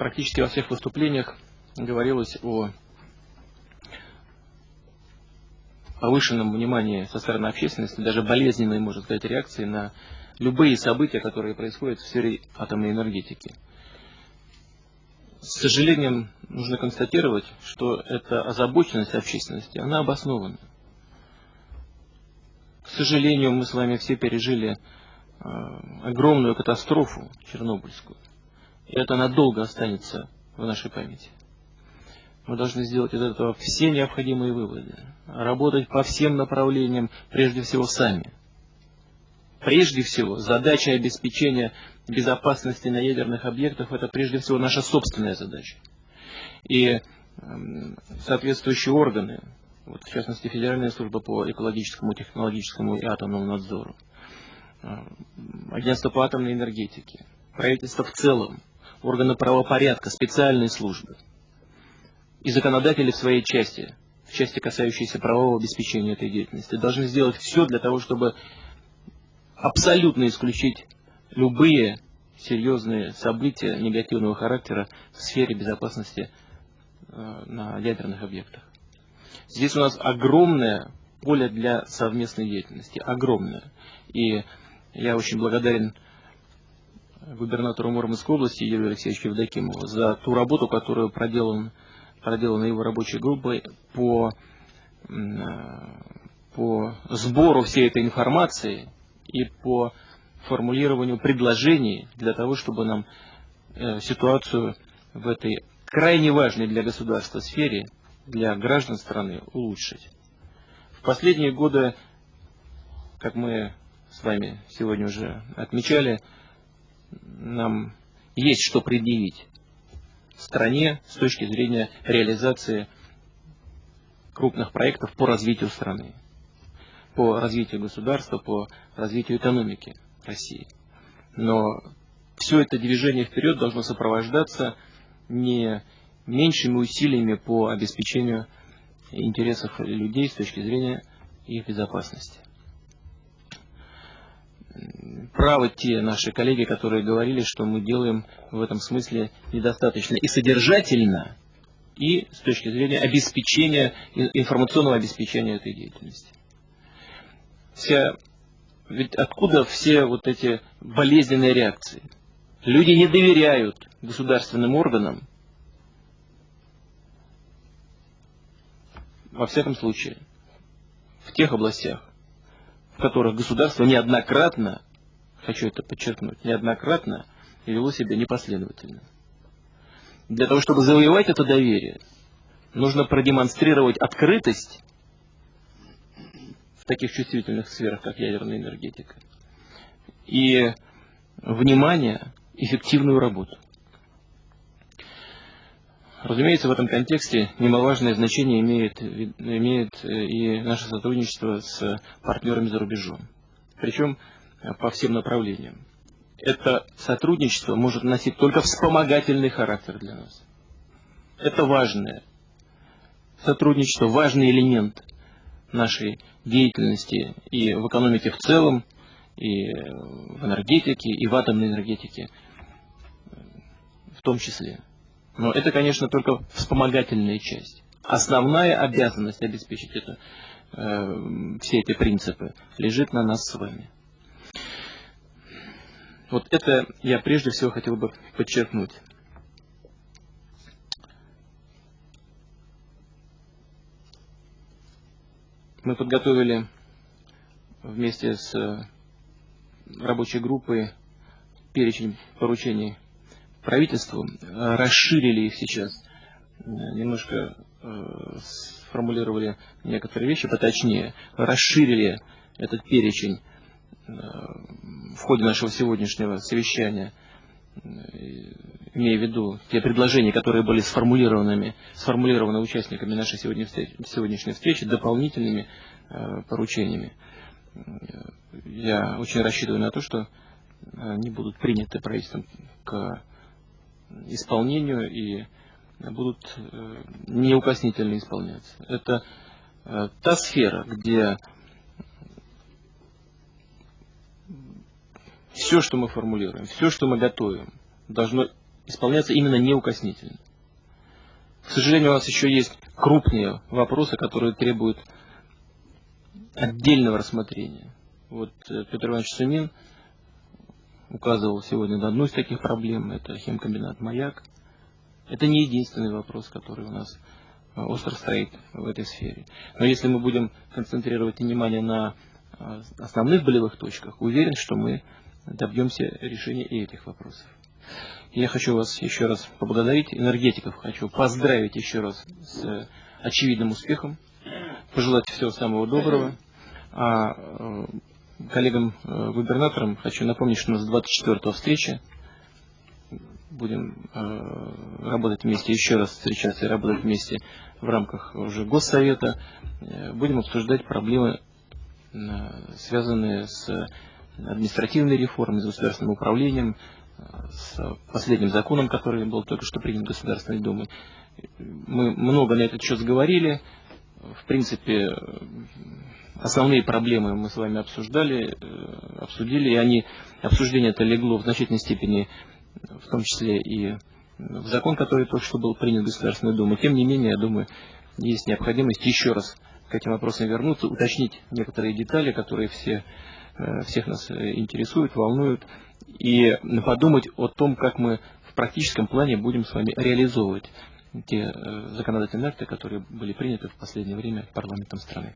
практически во всех выступлениях говорилось о повышенном внимании со стороны общественности, даже болезненной, можно сказать, реакции на любые события, которые происходят в сфере атомной энергетики. С сожалением нужно констатировать, что эта озабоченность общественности, она обоснована. К сожалению, мы с вами все пережили э, огромную катастрофу чернобыльскую. И это надолго останется в нашей памяти. Мы должны сделать из этого все необходимые выводы. Работать по всем направлениям, прежде всего сами. Прежде всего, задача обеспечения безопасности на ядерных объектах – это прежде всего наша собственная задача. И э, соответствующие органы, вот, в частности Федеральная служба по экологическому, технологическому и атомному надзору, э, Агентство по атомной энергетике, правительство в целом, органы правопорядка, специальные службы и законодатели в своей части, в части касающейся правового обеспечения этой деятельности, должны сделать все для того, чтобы абсолютно исключить любые серьезные события негативного характера в сфере безопасности э, на ядерных объектах. Здесь у нас огромное поле для совместной деятельности, огромное. И я очень благодарен губернатору Мурманской области Юрию Алексеевичу Евдокимову за ту работу, которую проделан, проделана его рабочей группой по, по сбору всей этой информации и по формулированию предложений для того, чтобы нам э, ситуацию в этой крайне важной для государства сфере, для граждан страны улучшить. В последние годы, как мы с вами сегодня уже отмечали, нам есть что предъявить стране с точки зрения реализации крупных проектов по развитию страны, по развитию государства, по развитию экономики России. Но все это движение вперед должно сопровождаться не меньшими усилиями по обеспечению интересов людей с точки зрения их безопасности правы те наши коллеги, которые говорили, что мы делаем в этом смысле недостаточно и содержательно, и с точки зрения обеспечения, информационного обеспечения этой деятельности. Вся, ведь откуда все вот эти болезненные реакции? Люди не доверяют государственным органам, во всяком случае, в тех областях, в которых государство неоднократно, хочу это подчеркнуть, неоднократно вело себя непоследовательно. Для того, чтобы завоевать это доверие, нужно продемонстрировать открытость в таких чувствительных сферах, как ядерная энергетика, и внимание, эффективную работу. Разумеется, в этом контексте немаловажное значение имеет, имеет э, и наше сотрудничество с партнерами за рубежом. Причем по всем направлениям. Это сотрудничество может носить только вспомогательный характер для нас. Это важное сотрудничество, важный элемент нашей деятельности и в экономике в целом, и в энергетике, и в атомной энергетике в том числе. Но это, конечно, только вспомогательная часть. Основная обязанность обеспечить это, э, все эти принципы лежит на нас с вами. Вот это я прежде всего хотел бы подчеркнуть. Мы подготовили вместе с рабочей группой перечень поручений правительству, э, расширили их сейчас, э, немножко э, сформулировали некоторые вещи поточнее, расширили этот перечень в ходе нашего сегодняшнего совещания, имея в виду те предложения, которые были сформулированы, сформулированы участниками нашей сегодняшней встречи, дополнительными поручениями. Я очень рассчитываю на то, что они будут приняты правительством к исполнению и будут э, неукоснительно исполняться. Это э, та сфера, где все, что мы формулируем, все, что мы готовим, должно исполняться именно неукоснительно. К сожалению, у нас еще есть крупные вопросы, которые требуют отдельного рассмотрения. Вот э, Петр Иванович Сумин указывал сегодня на одну из таких проблем, это химкомбинат «Маяк». Это не единственный вопрос, который у нас э, остро стоит в этой сфере. Но если мы будем концентрировать внимание на э, основных болевых точках, уверен, что мы добьемся решения и этих вопросов. Я хочу вас еще раз поблагодарить, энергетиков хочу поздравить еще раз с очевидным успехом, пожелать всего самого доброго. А э, коллегам-губернаторам хочу напомнить, что у нас 24 встреча. Будем э, работать вместе, еще раз встречаться и работать вместе в рамках уже Госсовета. Э, будем обсуждать проблемы, связанные с административной реформой, с государственным управлением, с последним законом, который был только что принят Государственной Думой. Мы много на этот счет говорили. В принципе, основные проблемы мы с вами обсуждали, э, обсудили, и они, обсуждение это легло в значительной степени, в том числе и в закон, который только что был принят Государственной Думой. Тем не менее, я думаю, есть необходимость еще раз к этим вопросам вернуться, уточнить некоторые детали, которые все, всех нас э, интересуют, волнуют, и подумать о том, как мы в практическом плане будем с вами реализовывать те законодательные акты, которые были приняты в последнее время парламентом страны.